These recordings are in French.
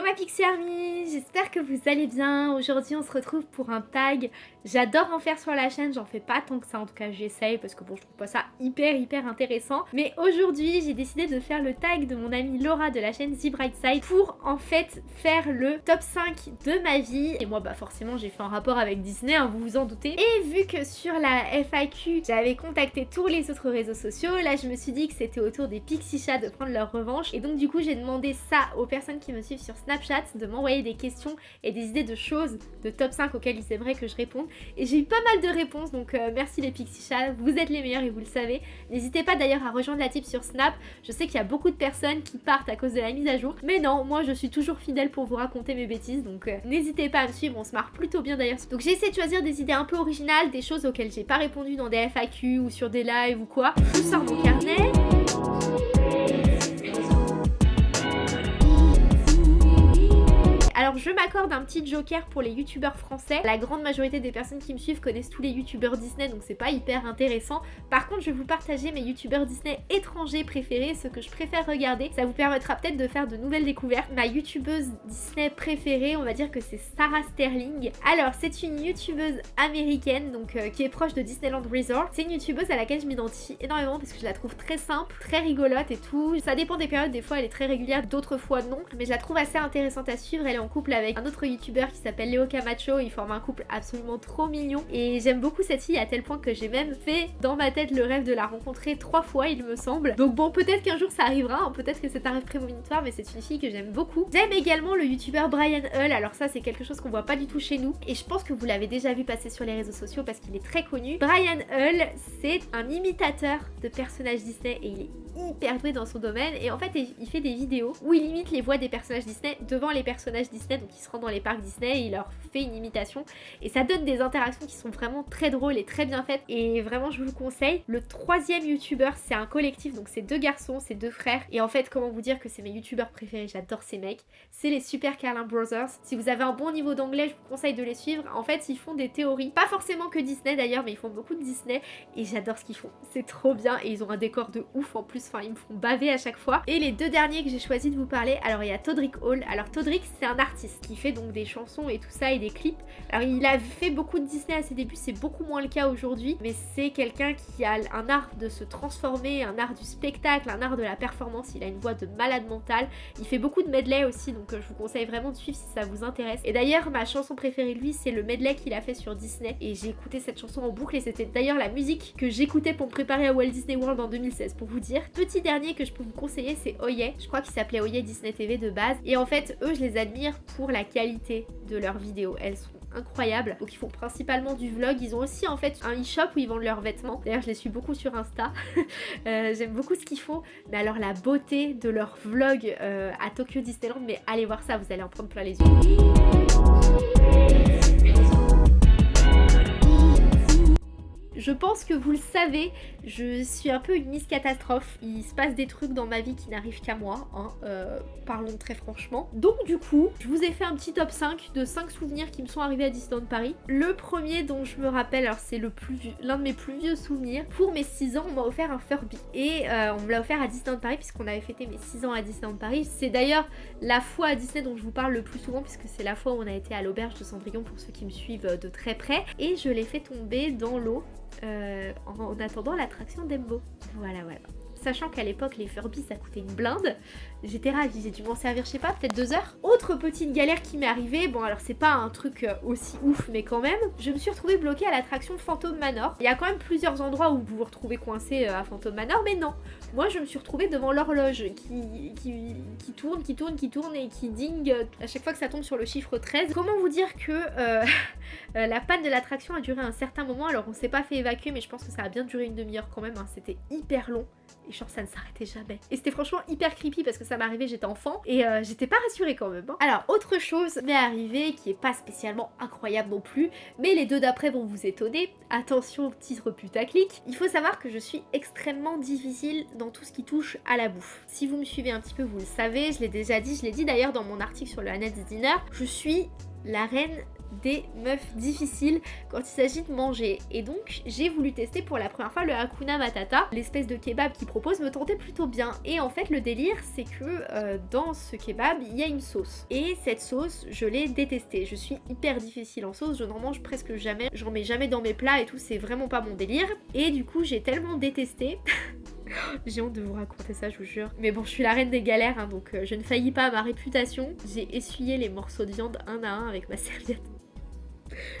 Hello ma Pixie Army, j'espère que vous allez bien. Aujourd'hui on se retrouve pour un tag. J'adore en faire sur la chaîne, j'en fais pas tant que ça en tout cas j'essaye parce que bon je trouve pas ça hyper hyper intéressant. Mais aujourd'hui j'ai décidé de faire le tag de mon amie Laura de la chaîne The Bright Side pour en fait faire le top 5 de ma vie. Et moi bah forcément j'ai fait un rapport avec Disney, hein, vous vous en doutez. Et vu que sur la FAQ j'avais contacté tous les autres réseaux sociaux, là je me suis dit que c'était au tour des Pixie Chats de prendre leur revanche. Et donc du coup j'ai demandé ça aux personnes qui me suivent sur Snapchat de m'envoyer des questions et des idées de choses de top 5 auxquelles ils aimeraient que je réponde. Et j'ai eu pas mal de réponses, donc euh, merci les Pixie Chats, vous êtes les meilleurs et vous le savez. N'hésitez pas d'ailleurs à rejoindre la type sur Snap, je sais qu'il y a beaucoup de personnes qui partent à cause de la mise à jour, mais non, moi je suis toujours fidèle pour vous raconter mes bêtises, donc euh, n'hésitez pas à me suivre, on se marre plutôt bien d'ailleurs. Donc j'ai essayé de choisir des idées un peu originales, des choses auxquelles j'ai pas répondu dans des FAQ ou sur des lives ou quoi. Je sors mon carnet. Je m'accorde un petit joker pour les youtubeurs français. La grande majorité des personnes qui me suivent connaissent tous les youtubeurs Disney donc c'est pas hyper intéressant. Par contre je vais vous partager mes youtubeurs Disney étrangers préférés, ce que je préfère regarder. Ça vous permettra peut-être de faire de nouvelles découvertes. Ma youtubeuse Disney préférée on va dire que c'est Sarah Sterling. Alors c'est une youtubeuse américaine donc euh, qui est proche de Disneyland Resort. C'est une youtubeuse à laquelle je m'identifie énormément parce que je la trouve très simple, très rigolote et tout. Ça dépend des périodes, des fois elle est très régulière, d'autres fois non. Mais je la trouve assez intéressante à suivre, elle est en couple avec un autre youtubeur qui s'appelle Léo Camacho, ils forment un couple absolument trop mignon et j'aime beaucoup cette fille à tel point que j'ai même fait dans ma tête le rêve de la rencontrer trois fois il me semble. Donc bon peut-être qu'un jour ça arrivera, hein. peut-être que c'est un rêve prémonitoire mais c'est une fille que j'aime beaucoup. J'aime également le youtubeur Brian Hull, alors ça c'est quelque chose qu'on voit pas du tout chez nous et je pense que vous l'avez déjà vu passer sur les réseaux sociaux parce qu'il est très connu. Brian Hull c'est un imitateur de personnages Disney et il est hyper doué dans son domaine et en fait il fait des vidéos où il imite les voix des personnages Disney devant les personnages Disney donc il se rend dans les parcs Disney il leur fait une imitation et ça donne des interactions qui sont vraiment très drôles et très bien faites et vraiment je vous le conseille. Le troisième youtubeur c'est un collectif donc c'est deux garçons, c'est deux frères et en fait comment vous dire que c'est mes youtubeurs préférés, j'adore ces mecs. C'est les Super Carlin Brothers. Si vous avez un bon niveau d'anglais je vous conseille de les suivre. En fait ils font des théories, pas forcément que Disney d'ailleurs mais ils font beaucoup de Disney et j'adore ce qu'ils font. C'est trop bien et ils ont un décor de ouf en plus, enfin ils me font baver à chaque fois. Et les deux derniers que j'ai choisi de vous parler, alors il y a Todrick Hall. Alors Todrick c'est un artiste qui fait donc des chansons et tout ça et des clips. Alors il a fait beaucoup de Disney à ses débuts, c'est beaucoup moins le cas aujourd'hui, mais c'est quelqu'un qui a un art de se transformer, un art du spectacle, un art de la performance, il a une voix de malade mental. Il fait beaucoup de medley aussi, donc euh, je vous conseille vraiment de suivre si ça vous intéresse. Et d'ailleurs ma chanson préférée de lui c'est le medley qu'il a fait sur Disney et j'ai écouté cette chanson en boucle et c'était d'ailleurs la musique que j'écoutais pour me préparer à Walt Disney World en 2016 pour vous dire. Petit dernier que je peux vous conseiller c'est Oye, je crois qu'il s'appelait Oye Disney TV de base et en fait eux je les admire pour la qualité de leurs vidéos. Elles sont incroyables. Donc ils font principalement du vlog. Ils ont aussi en fait un e-shop où ils vendent leurs vêtements. D'ailleurs je les suis beaucoup sur Insta. euh, J'aime beaucoup ce qu'ils font. Mais alors la beauté de leur vlog euh, à Tokyo Disneyland, mais allez voir ça, vous allez en prendre plein les yeux. Je pense que vous le savez, je suis un peu une Miss Catastrophe. Il se passe des trucs dans ma vie qui n'arrivent qu'à moi, hein, euh, parlons très franchement. Donc du coup, je vous ai fait un petit top 5 de 5 souvenirs qui me sont arrivés à Disneyland Paris. Le premier dont je me rappelle, alors c'est l'un de mes plus vieux souvenirs, pour mes 6 ans, on m'a offert un Furby. Et euh, on me l'a offert à Disneyland Paris puisqu'on avait fêté mes 6 ans à Disneyland Paris. C'est d'ailleurs la fois à Disney dont je vous parle le plus souvent puisque c'est la fois où on a été à l'auberge de Cendrillon pour ceux qui me suivent de très près. Et je l'ai fait tomber dans l'eau euh, en attendant l'attraction d'Embo. Voilà, voilà. Sachant qu'à l'époque, les Furby, ça coûtait une blinde. J'étais ravie, j'ai dû m'en servir, je sais pas, peut-être deux heures. Autre petite galère qui m'est arrivée, bon alors c'est pas un truc euh, aussi ouf, mais quand même, je me suis retrouvée bloquée à l'attraction Phantom Manor. Il y a quand même plusieurs endroits où vous vous retrouvez coincé euh, à Phantom Manor, mais non. Moi, je me suis retrouvée devant l'horloge qui, qui, tourne, qui tourne, qui tourne et qui dingue à chaque fois que ça tombe sur le chiffre 13. Comment vous dire que euh, la panne de l'attraction a duré un certain moment, alors on s'est pas fait évacuer, mais je pense que ça a bien duré une demi-heure quand même, hein. c'était hyper long. Et genre ça ne s'arrêtait jamais. Et c'était franchement hyper creepy parce que ça m'arrivait, j'étais enfant et euh, j'étais pas rassurée quand même. Hein. Alors autre chose m'est arrivé qui est pas spécialement incroyable non plus, mais les deux d'après vont vous étonner. Attention titre putaclic. Il faut savoir que je suis extrêmement difficile dans tout ce qui touche à la bouffe. Si vous me suivez un petit peu vous le savez, je l'ai déjà dit, je l'ai dit d'ailleurs dans mon article sur le Annette Dinner, je suis la reine des meufs difficiles quand il s'agit de manger. Et donc j'ai voulu tester pour la première fois le Hakuna Matata. L'espèce de kebab qu'il propose me tentait plutôt bien. Et en fait le délire c'est que euh, dans ce kebab il y a une sauce. Et cette sauce je l'ai détestée. Je suis hyper difficile en sauce, je n'en mange presque jamais. J'en mets jamais dans mes plats et tout, c'est vraiment pas mon délire. Et du coup j'ai tellement détesté J'ai honte de vous raconter ça, je vous jure. Mais bon, je suis la reine des galères, hein, donc euh, je ne faillis pas à ma réputation. J'ai essuyé les morceaux de viande un à un avec ma serviette.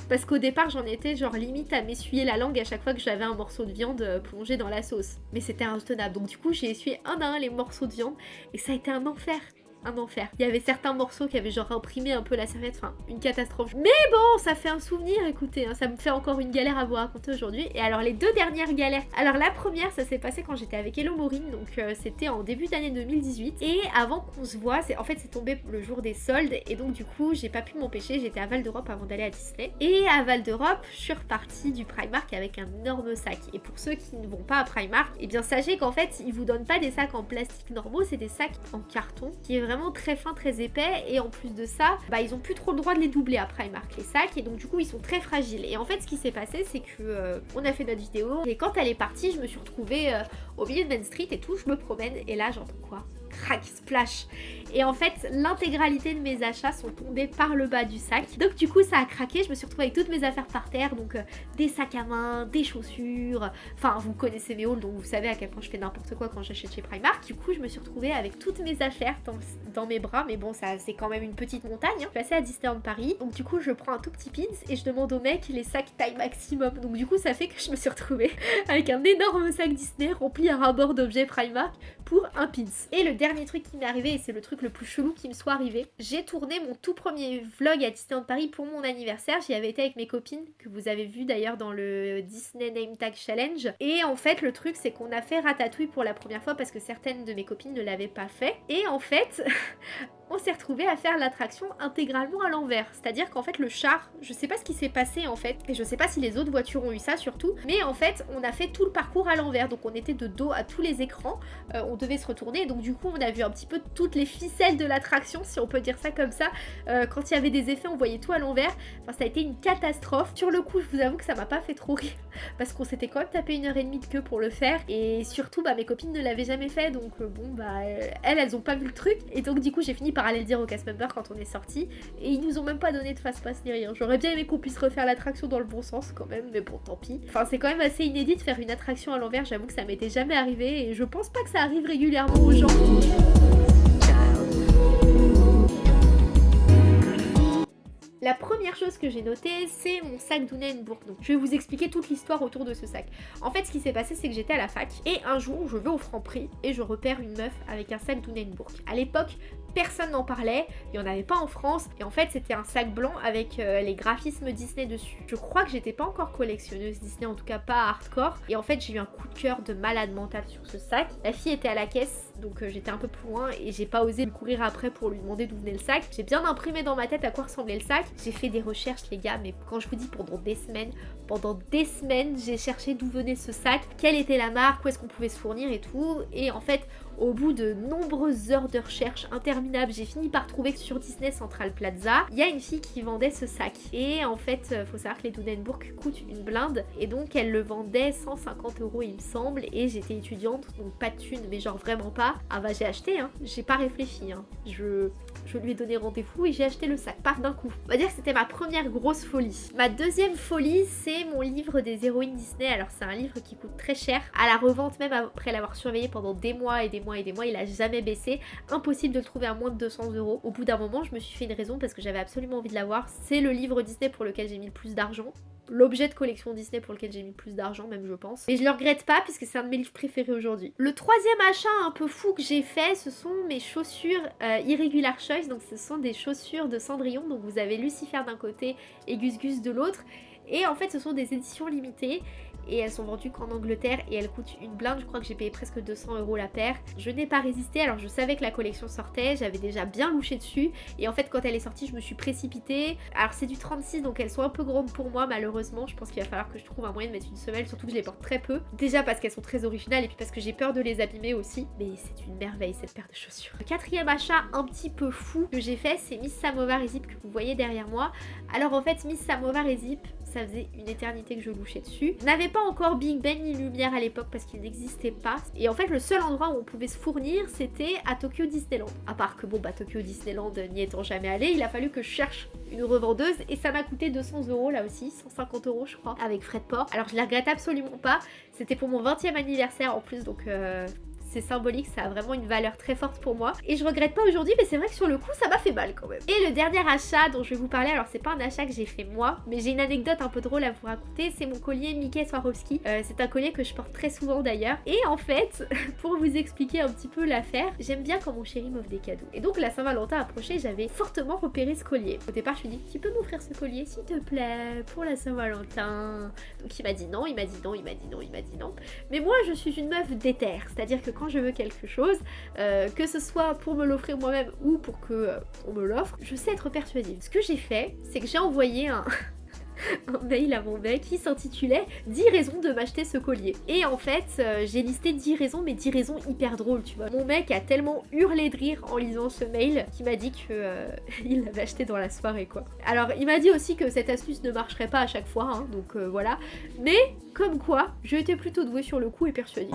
Parce qu'au départ, j'en étais genre limite à m'essuyer la langue à chaque fois que j'avais un morceau de viande euh, plongé dans la sauce. Mais c'était intenable. Donc du coup, j'ai essuyé un à un les morceaux de viande et ça a été un enfer un enfer. Il y avait certains morceaux qui avaient genre imprimé un peu la serviette, enfin une catastrophe. Mais bon, ça fait un souvenir, écoutez, hein, ça me fait encore une galère à vous raconter aujourd'hui. Et alors les deux dernières galères. Alors la première, ça s'est passé quand j'étais avec Hello Maureen, donc euh, c'était en début d'année 2018. Et avant qu'on se voit, en fait c'est tombé le jour des soldes et donc du coup j'ai pas pu m'empêcher, j'étais à Val d'Europe avant d'aller à Disney. Et à Val d'Europe, je suis repartie du Primark avec un énorme sac. Et pour ceux qui ne vont pas à Primark, et eh bien sachez qu'en fait ils vous donnent pas des sacs en plastique normaux, c'est des sacs en carton qui est vraiment très fin, très épais. Et en plus de ça, bah ils ont plus trop le droit de les doubler à Primark les sacs. Et donc du coup ils sont très fragiles. Et en fait ce qui s'est passé c'est que euh, on a fait notre vidéo. Et quand elle est partie je me suis retrouvée euh, au milieu de Main Street et tout, je me promène. Et là j'entends quoi? Crac, splash. Et en fait, l'intégralité de mes achats sont tombés par le bas du sac. Donc du coup, ça a craqué. Je me suis retrouvée avec toutes mes affaires par terre. Donc euh, des sacs à main, des chaussures. Enfin, vous connaissez mes hauls, donc vous savez à quel point je fais n'importe quoi quand j'achète chez Primark. Du coup, je me suis retrouvée avec toutes mes affaires dans, mes bras. Mais bon, ça c'est quand même une petite montagne. Hein. Je suis passée à Disneyland Paris. Donc du coup, je prends un tout petit pins et je demande au mec les sacs taille maximum. Donc du coup, ça fait que je me suis retrouvée avec un énorme sac Disney rempli à ras-bord d'objets Primark pour un pins. Et le dernier truc qui m'est arrivé, et c'est le truc le plus chelou qui me soit arrivé, j'ai tourné mon tout premier vlog à Disneyland Paris pour mon anniversaire. J'y avais été avec mes copines, que vous avez vu d'ailleurs dans le Disney Name Tag Challenge. Et en fait, le truc, c'est qu'on a fait Ratatouille pour la première fois parce que certaines de mes copines ne l'avaient pas fait. Et en fait, on s'est retrouvé à faire l'attraction intégralement à l'envers. C'est-à-dire qu'en fait le char, je sais pas ce qui s'est passé en fait, et je sais pas si les autres voitures ont eu ça surtout, mais en fait on a fait tout le parcours à l'envers, donc on était de dos à tous les écrans, euh, on devait se retourner, donc du coup on a vu un petit peu toutes les ficelles de l'attraction, si on peut dire ça comme ça, euh, quand il y avait des effets on voyait tout à l'envers, enfin ça a été une catastrophe. Sur le coup je vous avoue que ça m'a pas fait trop rire, parce qu'on s'était quand même tapé une heure et demie de queue pour le faire, et surtout bah mes copines ne l'avaient jamais fait, donc euh, bon bah elles elles ont pas vu le truc, et donc du coup j'ai fini par aller le dire au cast member quand on est sorti. Et ils nous ont même pas donné de fast-pass ni rien. J'aurais bien aimé qu'on puisse refaire l'attraction dans le bon sens quand même, mais bon, tant pis. Enfin, c'est quand même assez inédit de faire une attraction à l'envers. J'avoue que ça m'était jamais arrivé et je pense pas que ça arrive régulièrement aux gens. La première chose que j'ai notée, c'est mon sac Dunenburg. Donc je vais vous expliquer toute l'histoire autour de ce sac. En fait, ce qui s'est passé, c'est que j'étais à la fac et un jour, je vais au Franprix et je repère une meuf avec un sac Dunenburg. À l'époque, personne n'en parlait, il n'y en avait pas en France, et en fait c'était un sac blanc avec euh, les graphismes Disney dessus. Je crois que j'étais pas encore collectionneuse Disney, en tout cas pas hardcore, et en fait j'ai eu un coup de cœur de malade mental sur ce sac. La fille était à la caisse, donc euh, j'étais un peu plus loin, et j'ai pas osé lui courir après pour lui demander d'où venait le sac. J'ai bien imprimé dans ma tête à quoi ressemblait le sac, j'ai fait des recherches les gars, mais quand je vous dis pendant des semaines, pendant des semaines j'ai cherché d'où venait ce sac, quelle était la marque, où est-ce qu'on pouvait se fournir et tout, et en fait au bout de nombreuses heures de recherche interminables, j'ai fini par trouver que sur Disney Central Plaza, il y a une fille qui vendait ce sac. Et en fait, euh, faut savoir que les Dunenburg coûtent une blinde. Et donc, elle le vendait 150 euros, il me semble. Et j'étais étudiante, donc pas de thune, mais genre vraiment pas. Ah bah j'ai acheté, hein. J'ai pas réfléchi, hein. Je, je lui ai donné rendez-vous et j'ai acheté le sac, par d'un coup. On va dire que c'était ma première grosse folie. Ma deuxième folie, c'est mon livre des héroïnes Disney. Alors c'est un livre qui coûte très cher. À la revente, même après l'avoir surveillé pendant des mois et des mois et des mois, il a jamais baissé. Impossible de le trouver à moins de 200 euros. Au bout d'un moment, je me suis fait une raison parce que j'avais absolument envie de l'avoir. C'est le livre Disney pour lequel j'ai mis le plus d'argent l'objet de collection Disney pour lequel j'ai mis plus d'argent, même je pense. Mais je le regrette pas puisque c'est un de mes livres préférés aujourd'hui. Le troisième achat un peu fou que j'ai fait, ce sont mes chaussures euh, Irregular Choice. Donc ce sont des chaussures de Cendrillon. Donc vous avez Lucifer d'un côté et Gus Gus de l'autre. Et en fait ce sont des éditions limitées et elles sont vendues qu'en Angleterre et elles coûtent une blinde, je crois que j'ai payé presque 200 euros la paire. Je n'ai pas résisté alors je savais que la collection sortait, j'avais déjà bien louché dessus et en fait quand elle est sortie je me suis précipitée. Alors c'est du 36 donc elles sont un peu grandes pour moi malheureusement, je pense qu'il va falloir que je trouve un moyen de mettre une semelle, surtout que je les porte très peu. Déjà parce qu'elles sont très originales et puis parce que j'ai peur de les abîmer aussi, mais c'est une merveille cette paire de chaussures. Le quatrième achat un petit peu fou que j'ai fait c'est Miss Samovar et Zip que vous voyez derrière moi. Alors en fait Miss Samovar et Zip ça faisait une éternité que je louchais dessus. N'avait pas encore Big Ben ni Lumière à l'époque parce qu'il n'existait pas. Et en fait, le seul endroit où on pouvait se fournir, c'était à Tokyo Disneyland. À part que bon, bah Tokyo Disneyland n'y étant jamais allé, il a fallu que je cherche une revendeuse et ça m'a coûté 200 euros là aussi, 150 euros je crois, avec frais de port. Alors je la regrette absolument pas. C'était pour mon 20e anniversaire en plus, donc euh, c'est symbolique, ça a vraiment une valeur très forte pour moi. Et je regrette pas aujourd'hui, mais c'est vrai que sur le coup, ça m'a fait mal quand même. Et le dernier achat dont je vais vous parler, alors c'est pas un achat que j'ai fait moi, mais j'ai une anecdote un peu drôle à vous raconter, c'est mon collier Mickey Swarovski. Euh, c'est un collier que je porte très souvent d'ailleurs. Et en fait, pour vous expliquer un petit peu l'affaire, j'aime bien quand mon chéri m'offre des cadeaux. Et donc la Saint-Valentin approchait, j'avais fortement repéré ce collier. Au départ, je lui ai dit, tu peux m'offrir ce collier s'il te plaît, pour la Saint-Valentin? Donc il m'a dit non, il m'a dit non, il m'a dit non, il m'a dit non. Mais moi, je suis une meuf déterre, c'est-à-dire que quand je veux quelque chose, euh, que ce soit pour me l'offrir moi-même ou pour que euh, on me l'offre, je sais être persuasive. Ce que j'ai fait, c'est que j'ai envoyé un... mail à mon mec qui s'intitulait 10 raisons de m'acheter ce collier. Et en fait, euh, j'ai listé 10 raisons, mais 10 raisons hyper drôles, tu vois. Mon mec a tellement hurlé de rire en lisant ce mail qu'il m'a dit que il l'avait acheté dans la soirée, quoi. Alors, il m'a dit aussi que cette astuce ne marcherait pas à chaque fois, hein, donc voilà. Mais, comme quoi, j'ai été plutôt douée sur le coup et persuasive.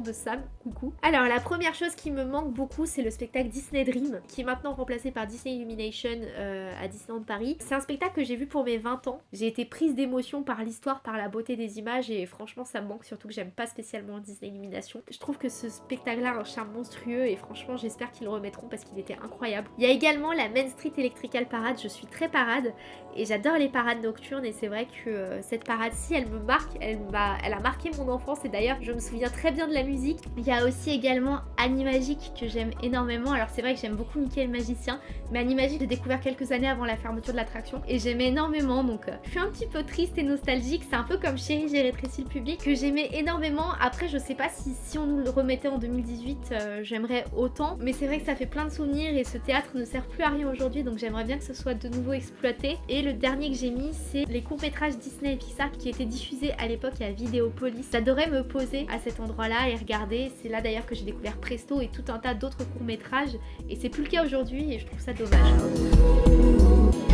De Sam, coucou. Alors la première chose qui me manque beaucoup c'est le spectacle Disney Dream qui est maintenant remplacé par Disney Illumination euh, à Disneyland Paris. C'est un spectacle que j'ai vu pour mes 20 ans. J'ai été prise d'émotion par l'histoire, par la beauté des images et franchement ça me manque surtout que j'aime pas spécialement Disney Illumination. Je trouve que ce spectacle là a un charme monstrueux et franchement j'espère qu'ils le remettront parce qu'il était incroyable. Il y a également la Main Street Electrical Parade, je suis très parade et j'adore les parades nocturnes et c'est vrai que euh, cette parade-ci elle me marque, elle, elle a marqué mon enfance et d'ailleurs je me souviens très bien de la musique. Il y a aussi également Animagique que j'aime énormément. Alors c'est vrai que j'aime beaucoup Mickey le magicien, mais Animagique j'ai découvert quelques années avant la fermeture de l'attraction et j'aimais énormément donc euh, je suis un petit peu triste et nostalgique. C'est un peu comme Chérie j'ai rétréci le public que j'aimais énormément. Après je sais pas si, si on nous le remettait en 2018 euh, j'aimerais autant, mais c'est vrai que ça fait plein de souvenirs et ce théâtre ne sert plus à rien aujourd'hui donc j'aimerais bien que ce soit de nouveau exploité. Et le dernier que j'ai mis c'est les courts-métrages Disney et Pixar qui étaient diffusés à l'époque à Vidéopolis. J'adorais me poser à cet endroit là et regarder. C'est là d'ailleurs que j'ai découvert Presto et tout un tas d'autres courts-métrages et c'est plus le cas aujourd'hui et je trouve ça dommage.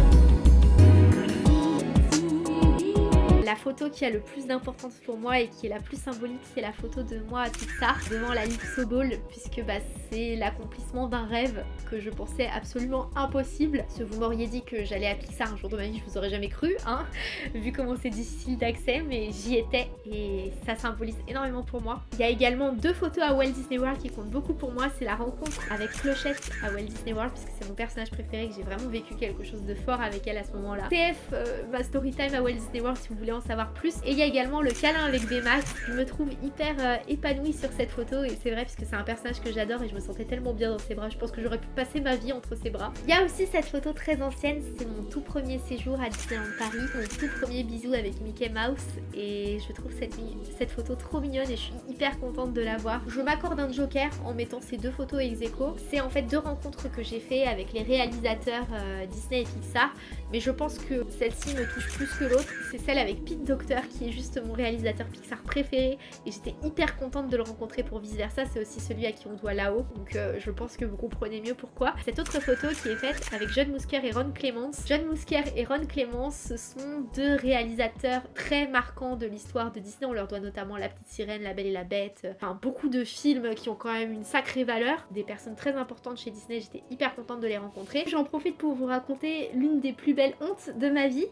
La photo qui a le plus d'importance pour moi et qui est la plus symbolique, c'est la photo de moi à Pixar devant la Lipso Ball, puisque bah, c'est l'accomplissement d'un rêve que je pensais absolument impossible. Si vous m'auriez dit que j'allais à Pixar un jour de ma vie, je vous aurais jamais cru, hein, vu comment c'est difficile d'accès, mais j'y étais et ça symbolise énormément pour moi. Il y a également deux photos à Walt Disney World qui comptent beaucoup pour moi, c'est la rencontre avec Clochette à Walt Disney World, puisque c'est mon personnage préféré, que j'ai vraiment vécu quelque chose de fort avec elle à ce moment-là. TF, euh, ma story time à Walt Disney World si vous voulez en savoir plus. Et il y a également le câlin avec Baymax. Je me trouve hyper euh, épanouie sur cette photo et c'est vrai puisque c'est un personnage que j'adore et je me sentais tellement bien dans ses bras. Je pense que j'aurais pu passer ma vie entre ses bras. Il y a aussi cette photo très ancienne, c'est mon tout premier séjour à Disneyland Paris, mon tout premier bisou avec Mickey Mouse et je trouve cette, cette photo trop mignonne et je suis hyper contente de la voir. Je m'accorde un joker en mettant ces deux photos ex aequo. C'est en fait deux rencontres que j'ai fait avec les réalisateurs euh, Disney et Pixar mais je pense que celle-ci me touche plus que l'autre. C'est celle avec Pete Docter qui est juste mon réalisateur Pixar préféré et j'étais hyper contente de le rencontrer pour vice versa. C'est aussi celui à qui on doit là-haut donc euh, je pense que vous comprenez mieux pourquoi. Cette autre photo qui est faite avec John Musker et Ron Clements. John Musker et Ron Clements ce sont deux réalisateurs très marquants de l'histoire de Disney. On leur doit notamment La Petite Sirène, La Belle et la Bête, enfin beaucoup de films qui ont quand même une sacrée valeur. Des personnes très importantes chez Disney, j'étais hyper contente de les rencontrer. J'en profite pour vous raconter l'une des plus belles hontes de ma vie.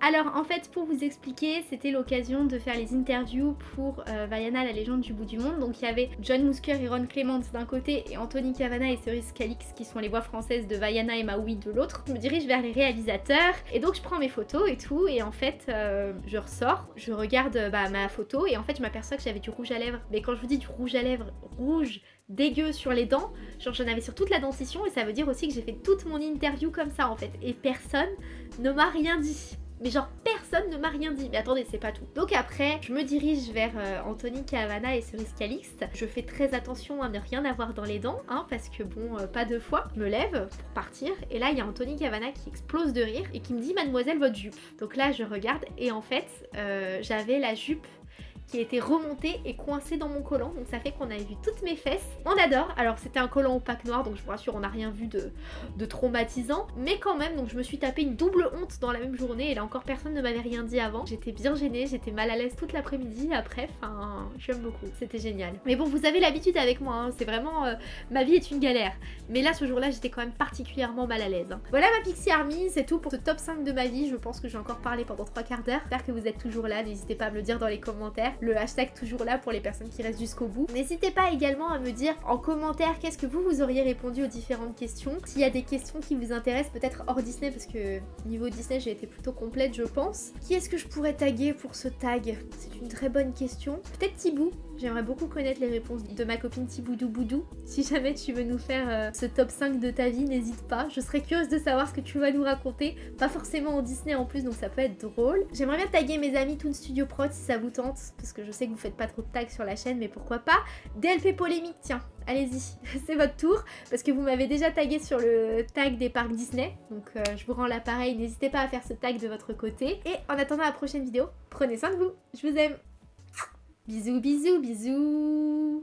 Alors en fait pour vous expliquer c'était l'occasion de faire les interviews pour euh, Vaiana la légende du bout du monde donc il y avait John Musker et Ron Clements d'un côté et Anthony Cavana et Cerise Calix qui sont les voix françaises de Vaiana et Maui de l'autre. Je me dirige vers les réalisateurs et donc je prends mes photos et tout et en fait euh, je ressors, je regarde bah, ma photo et en fait je m'aperçois que j'avais du rouge à lèvres mais quand je vous dis du rouge à lèvres rouge dégueu sur les dents, genre j'en avais sur toute la dentition et ça veut dire aussi que j'ai fait toute mon interview comme ça en fait et personne ne m'a rien dit. Mais genre personne ne m'a rien dit. Mais attendez, c'est pas tout. Donc après, je me dirige vers euh, Anthony Cavana et Cerise Calixte. Je fais très attention à ne rien avoir dans les dents, hein, parce que bon, euh, pas deux fois. Je me lève pour partir. Et là, il y a Anthony Cavana qui explose de rire et qui me dit Mademoiselle, votre jupe. Donc là, je regarde et en fait, euh, j'avais la jupe qui était remonté et coincé dans mon collant. Donc ça fait qu'on avait vu toutes mes fesses. On adore. Alors c'était un collant opaque noir, donc je vous rassure, on n'a rien vu de, de, traumatisant. Mais quand même, donc je me suis tapé une double honte dans la même journée. Et là encore, personne ne m'avait rien dit avant. J'étais bien gênée, j'étais mal à l'aise toute l'après-midi. Après, enfin, j'aime beaucoup. C'était génial. Mais bon, vous avez l'habitude avec moi. Hein. C'est vraiment... Euh, ma vie est une galère. Mais là, ce jour-là, j'étais quand même particulièrement mal à l'aise. Hein. Voilà ma Pixie Army, c'est tout pour ce top 5 de ma vie. Je pense que j'ai encore parlé pendant 3 quarts d'heure. J'espère que vous êtes toujours là. N'hésitez pas à me le dire dans les commentaires le hashtag toujours là pour les personnes qui restent jusqu'au bout. N'hésitez pas également à me dire en commentaire qu'est-ce que vous vous auriez répondu aux différentes questions. S'il y a des questions qui vous intéressent, peut-être hors Disney, parce que niveau Disney j'ai été plutôt complète je pense. Qui est-ce que je pourrais taguer pour ce tag? C'est une très bonne question. Peut-être Thibou J'aimerais beaucoup connaître les réponses de ma copine Thiboudou Boudou. Si jamais tu veux nous faire euh, ce top 5 de ta vie, n'hésite pas. Je serais curieuse de savoir ce que tu vas nous raconter. Pas forcément en Disney en plus, donc ça peut être drôle. J'aimerais bien taguer mes amis Toon Studio Prod si ça vous tente, parce que je sais que vous faites pas trop de tags sur la chaîne, mais pourquoi pas. DLP polémique, tiens, allez-y, c'est votre tour, parce que vous m'avez déjà tagué sur le tag des parcs Disney, donc euh, je vous rends l'appareil, n'hésitez pas à faire ce tag de votre côté. Et en attendant la prochaine vidéo, prenez soin de vous, je vous aime Bisous, bisous, bisous